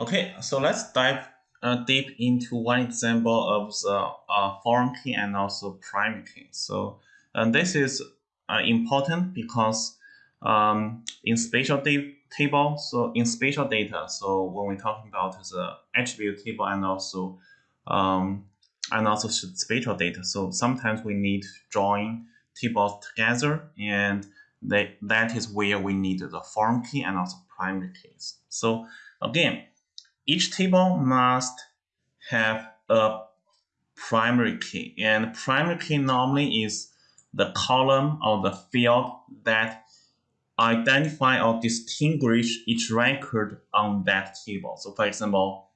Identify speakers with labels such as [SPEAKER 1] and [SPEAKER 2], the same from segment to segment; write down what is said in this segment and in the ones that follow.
[SPEAKER 1] Okay, so let's dive uh, deep into one example of the uh, foreign key and also primary key. So and this is uh, important because um, in spatial table, so in spatial data, so when we're talking about the attribute table and also um, and also spatial data, so sometimes we need join tables together, and that that is where we need the foreign key and also primary keys. So again, each table must have a primary key, and primary key normally is the column or the field that identify or distinguish each record on that table. So for example,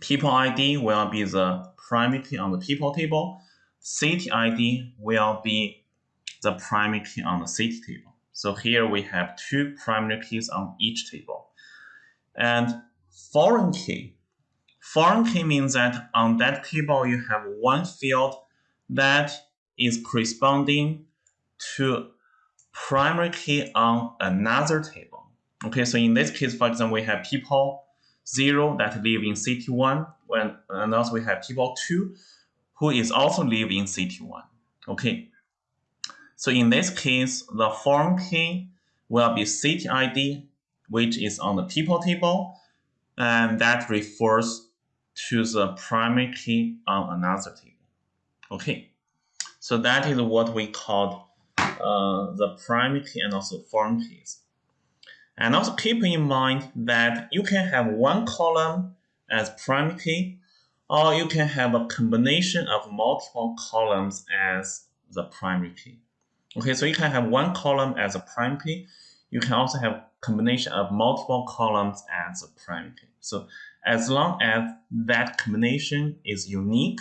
[SPEAKER 1] people ID will be the primary key on the people table. City ID will be the primary key on the city table. So here we have two primary keys on each table. And foreign key. Foreign key means that on that table you have one field that is corresponding to primary key on another table. Okay, so in this case, for example, we have people 0 that live in city 1, when, and also we have people 2 who is also live in city 1. Okay, so in this case, the foreign key will be city ID, which is on the people table, and that refers to the primary key on another table. Okay, so that is what we call uh, the primary key and also foreign keys. And also keep in mind that you can have one column as primary key, or you can have a combination of multiple columns as the primary key. Okay, so you can have one column as a primary key. You can also have combination of multiple columns as a primary key. So as long as that combination is unique,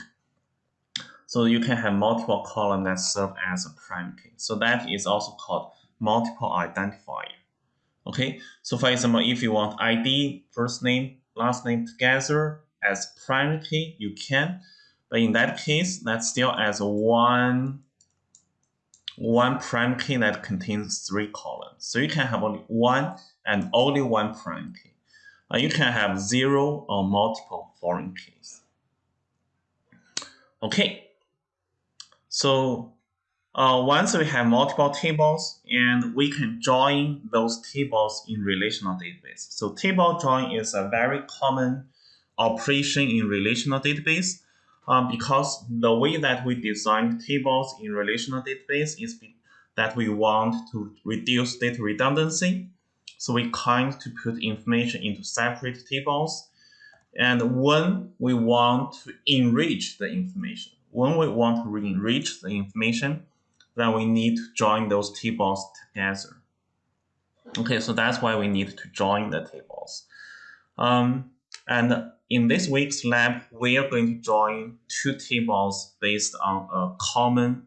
[SPEAKER 1] so you can have multiple columns that serve as a primary key. So that is also called multiple identifier. Okay, so for example, if you want ID, first name, last name together as primary key, you can. But in that case, that's still as one one prime key that contains three columns. So you can have only one and only one prime key. Uh, you can have zero or multiple foreign keys. Okay, so uh, once we have multiple tables, and we can join those tables in relational database. So table join is a very common operation in relational database um, because the way that we design tables in relational database is that we want to reduce data redundancy. So we kind to put information into separate tables. And when we want to enrich the information, when we want to enrich the information, then we need to join those tables together. Okay, so that's why we need to join the tables. Um, and in this week's lab, we are going to join two tables based on a common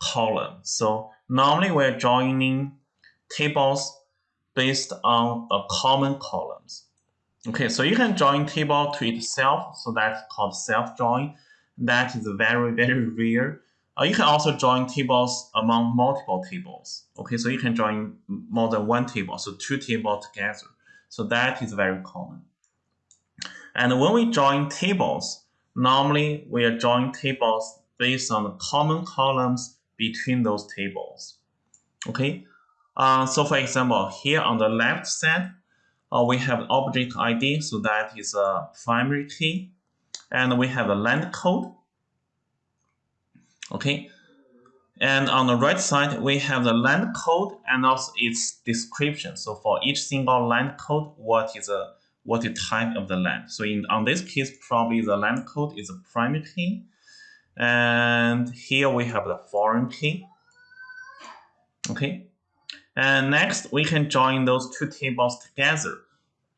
[SPEAKER 1] column. So normally we're joining tables based on a common columns. Okay, so you can join table to itself, so that's called self-join. That is very, very rare. Uh, you can also join tables among multiple tables. Okay, so you can join more than one table, so two tables together. So that is very common. And when we join tables, normally we are joining tables based on the common columns between those tables. Okay, uh, so for example, here on the left side, uh, we have object ID, so that is a primary key, and we have a land code. Okay, and on the right side, we have the land code and also its description. So for each single land code, what is a what the type of the land. So in on this case, probably the land code is a primary key. And here we have the foreign key. Okay. And next, we can join those two tables together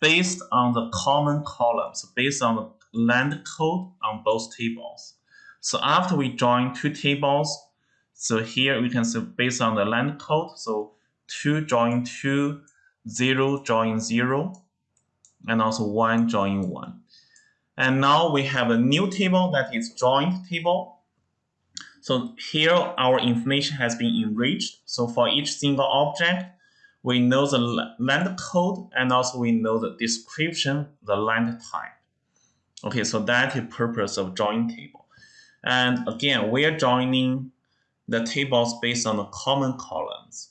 [SPEAKER 1] based on the common columns, based on the land code on both tables. So after we join two tables, so here we can see based on the land code, so 2 join 2, 0 join 0, and also 1 join 1. And now we have a new table that is joint table. So here our information has been enriched. So for each single object, we know the land code and also we know the description, the land type. Okay, so that is purpose of join table. And again, we are joining the tables based on the common columns.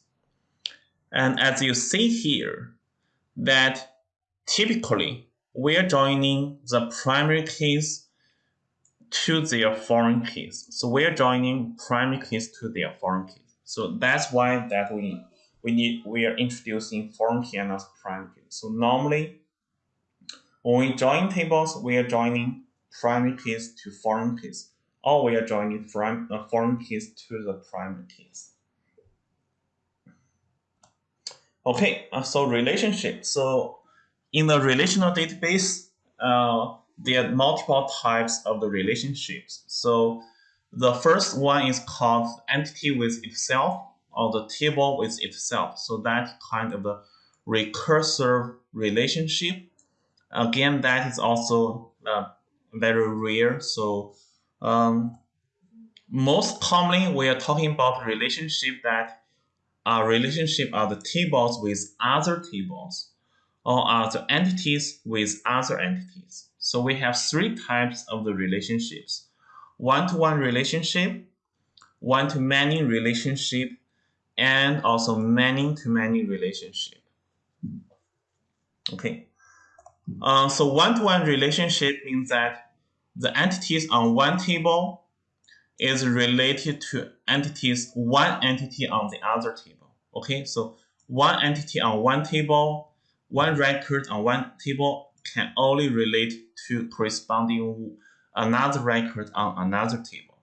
[SPEAKER 1] And as you see here, that typically we are joining the primary keys to their foreign keys. So we are joining primary keys to their foreign keys. So that's why that we we need we are introducing foreign key and primary key. So normally when we join tables, we are joining primary keys to foreign keys, or we are joining from, uh, foreign keys to the primary keys. Okay, uh, so relationship. So in the relational database, uh, there are multiple types of the relationships. So the first one is called entity with itself or the table with itself. So that kind of the recursive relationship. Again, that is also uh, very rare. So um, most commonly, we are talking about relationship that are relationship are the tables with other tables or are the entities with other entities. So we have three types of the relationships. One-to-one -one relationship, one-to-many relationship, and also many-to-many -many relationship. Okay. Uh, so one-to-one -one relationship means that the entities on one table is related to entities, one entity on the other table. Okay, so one entity on one table, one record on one table can only relate to corresponding another record on another table.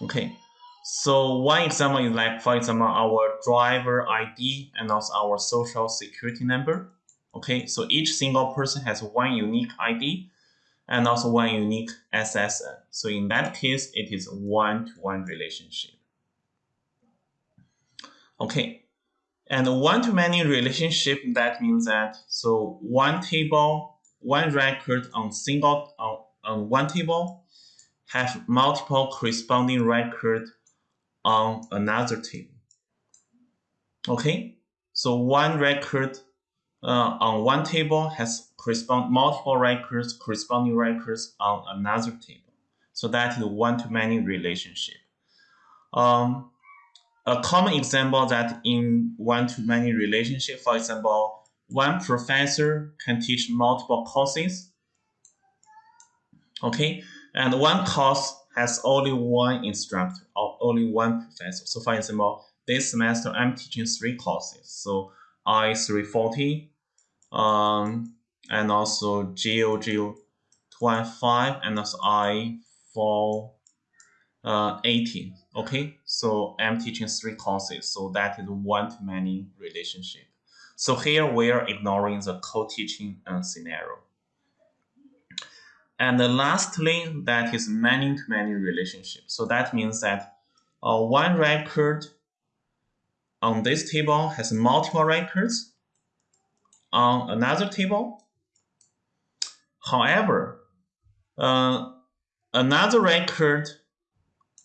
[SPEAKER 1] Okay, so one example is like, for example, our driver ID and also our social security number. Okay, so each single person has one unique ID and also one unique SSN. So in that case, it is one-to-one -one relationship. Okay, and one-to-many relationship, that means that, so one table, one record on single, on, on one table, have multiple corresponding record on another table. Okay, so one record uh, on one table has correspond multiple records, corresponding records on another table. So that is one-to-many relationship. Um, a common example that in one-to-many relationship, for example, one professor can teach multiple courses. Okay, and one course has only one instructor or only one professor. So for example, this semester I'm teaching three courses. So I340, um, and also GeoGeo 25 and also I for uh, 18. Okay, so I'm teaching three courses, so that is one-to-many relationship. So here we are ignoring the co-teaching uh, scenario. And lastly, that is many-to-many -many relationship. So that means that uh, one record on this table has multiple records on another table. However, uh, another record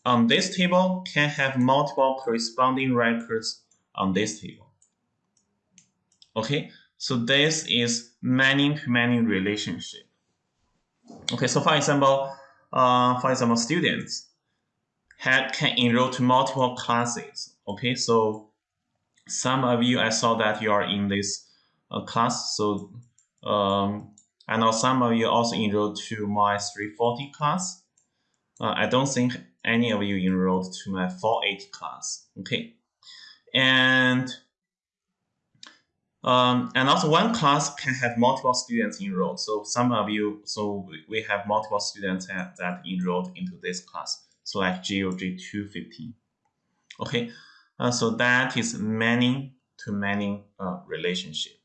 [SPEAKER 1] on this table can have multiple corresponding records on this table. Okay, so this is many-to-many -many relationship. Okay, so for example, uh, for example, students had, can enroll to multiple classes. Okay, so some of you, I saw that you are in this uh, class. So um, I know some of you also enrolled to my 340 class. Uh, I don't think any of you enrolled to my 480 class. Okay, and um, and also one class can have multiple students enrolled. So some of you, so we have multiple students that, enrolled into this class. So like GOG 215. Okay, uh, so that is many to many uh, relationship.